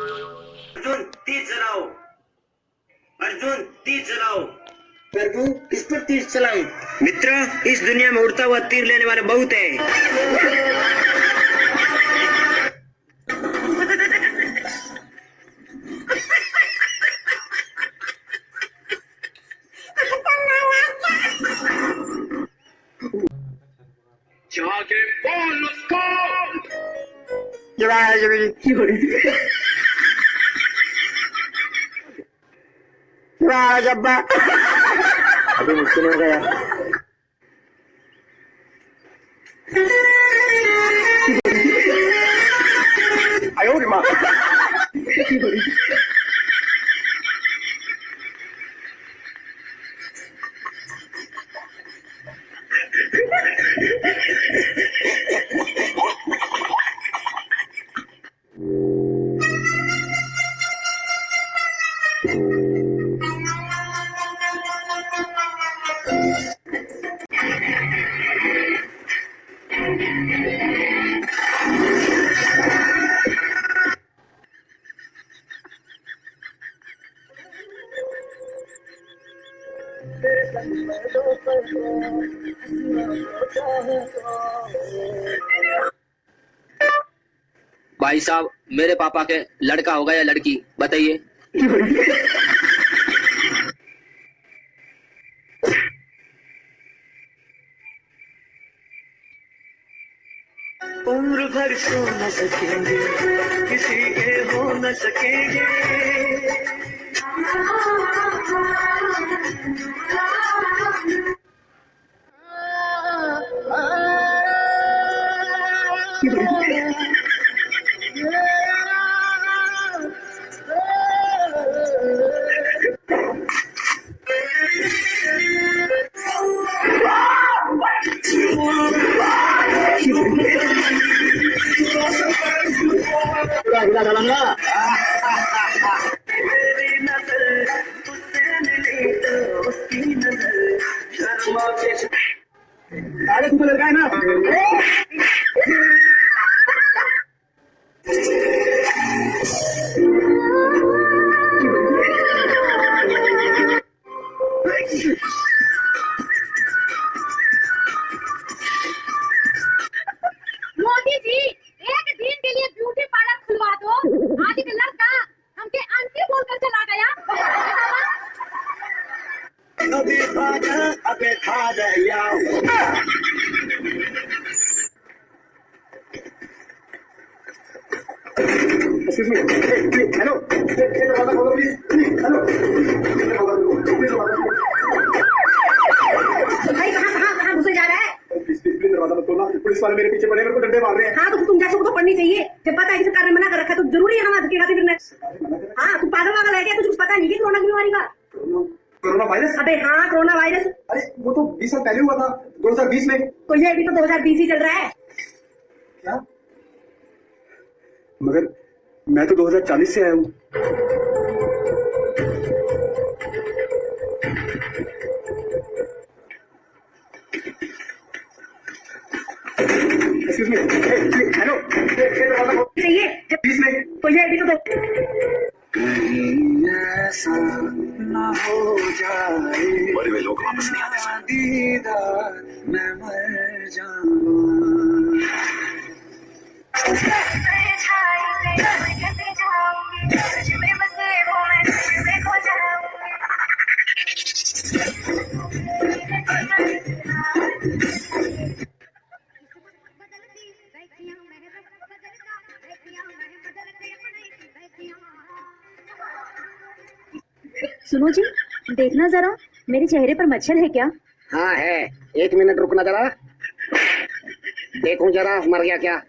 अर्जुन तीर चलाओ अर्जुन तीर चलाओ प्रभु किस पर तीर चलाऊं मित्र इस दुनिया में उड़ता हुआ तीर लेने वाले बहुत है। जाके बोल उसको। जब्बा अभी मुश्किल हो भाई साहब, मेरे पापा के लड़का होगा या लड़की, बताइए। उम्र भर सो न सकेंगे, किसी के हो न सकेंगे। मेरी नज़र तुझसे मिली तो उसकी अभी भागा अबे खा गया Excuse me. Please, hello. Hey, hey, दरवाज़ा खोलो, please. Please, hello. Please, दरवाज़ा खोलो. Please, दरवाज़ा खोलो. भाई कहाँ कहाँ कहाँ घुसे जा रहा है Please, please, please, दरवाज़ा मत खोलना. पुलिस वाले मेरे पीछे पड़े मेरे को डंडे मार रहे हैं हाँ तो तुम जैसे को तो पढ़नी चाहिए जब पता है कि सरकार ने मना कर रखा है तो ज़रूरी है वहाँ धक्के खाते फिरना हाँ तू पागल वागल है क्या कुछ पता नहीं कि कोरोना की बीमारी का कोरोना वायरस अबे हाँ कोरोना वायरस अरे वो तो 20 साल पहले हुआ था 2020 में तो ये भी तो 2020 ही चल रहा है क्या मगर मैं तो 2040 से आया हूँ. चाहिए? तो ये भी तो कहीं ऐसा ना हो जाए। मरे हुए लोग वापस नहीं आते दीदार मैं मर जाऊँ। सुनो जी, देखना जरा, मेरे चेहरे पर मच्छर है क्या? हाँ है। एक मिनट रुकना जरा। देखूँ जरा, मर गया क्या?